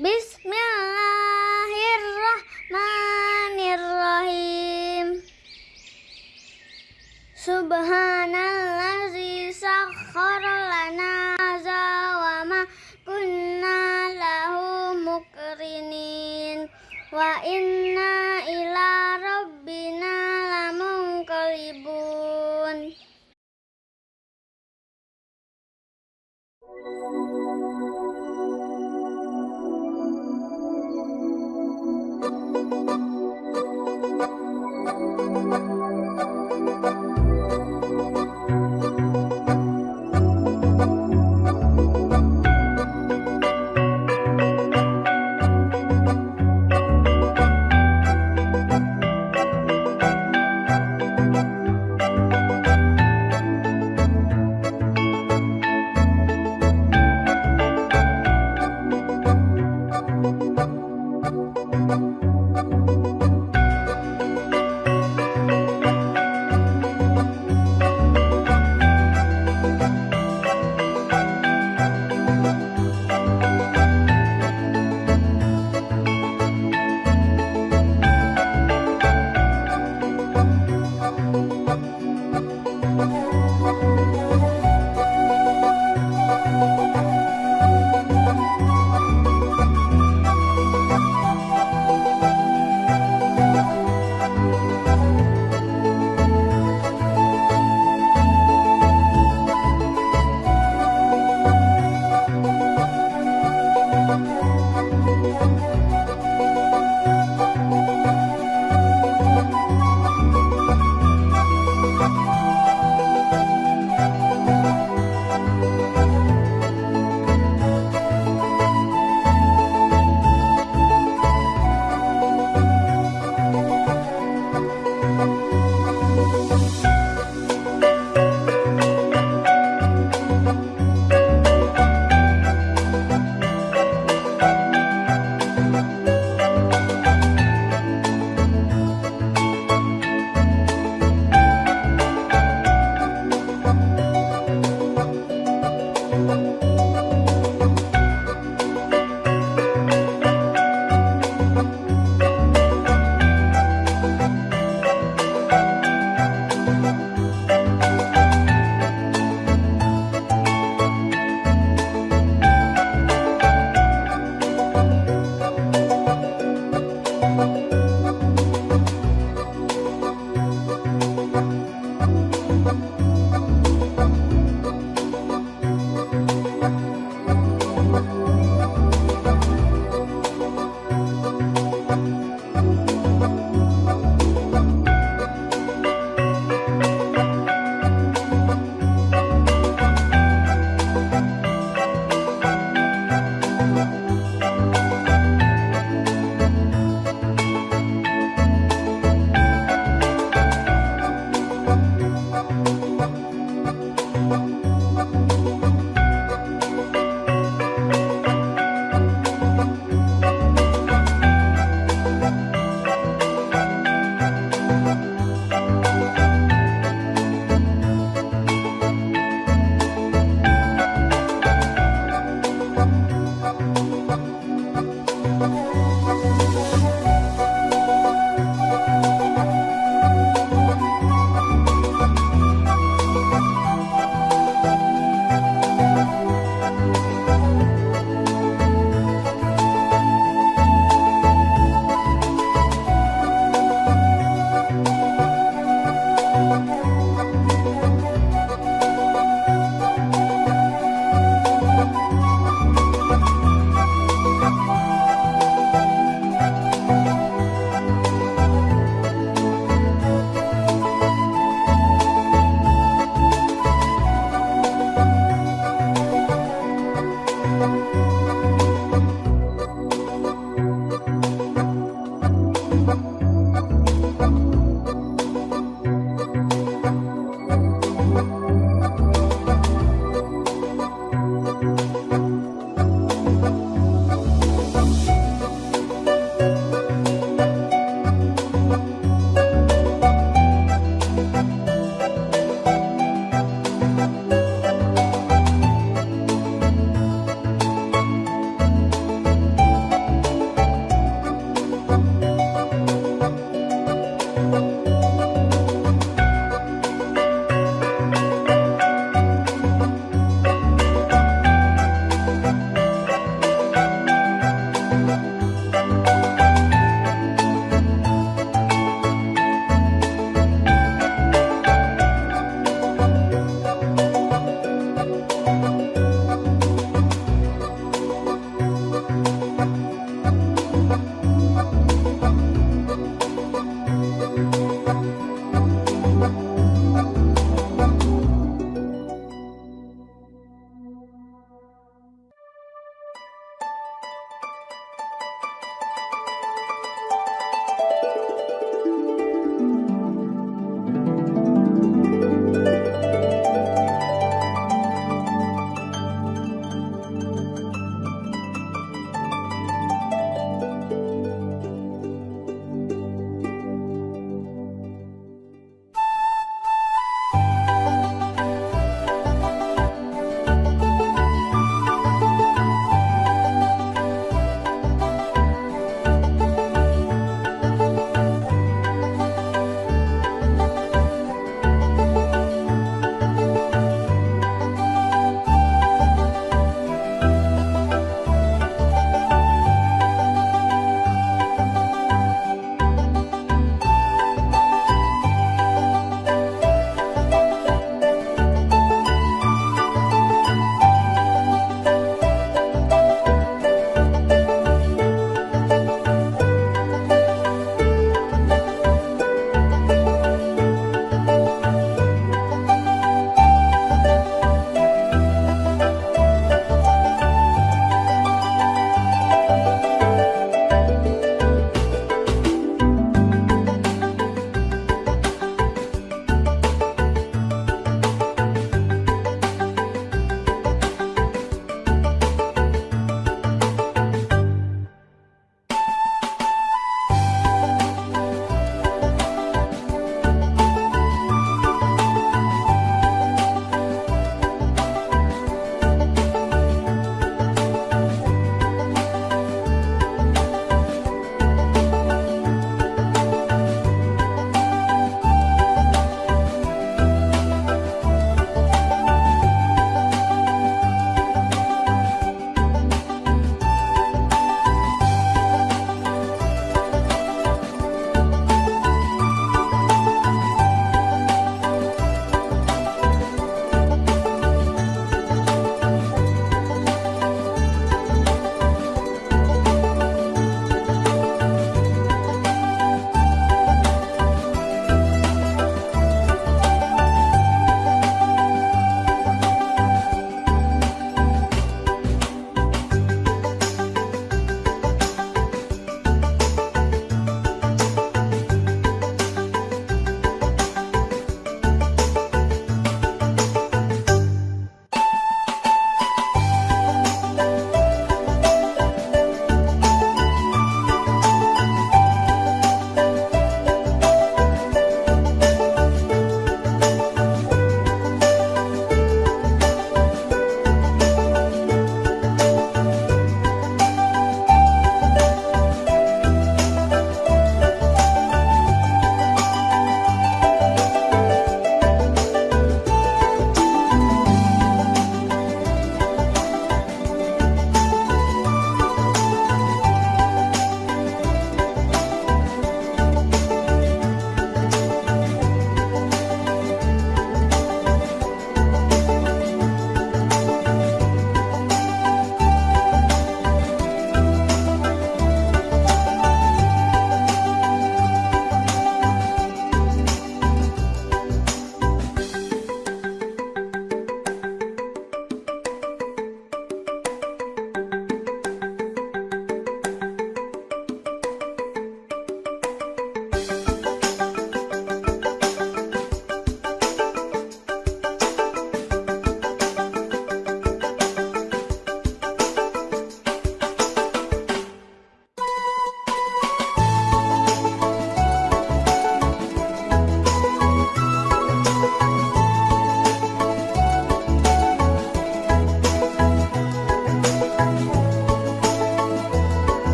Bismillahirrahmanirrahim. Subhanallazi sakhkhara lana hadza wa ma kunna lahu mukrinin wa inna ila